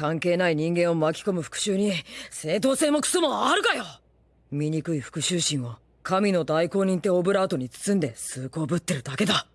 関係ない人間を巻き込む復讐に正当性もクソもあるかよ！醜い復讐心を神の代行人ってオブラートに包んで崇高ぶってるだけだ。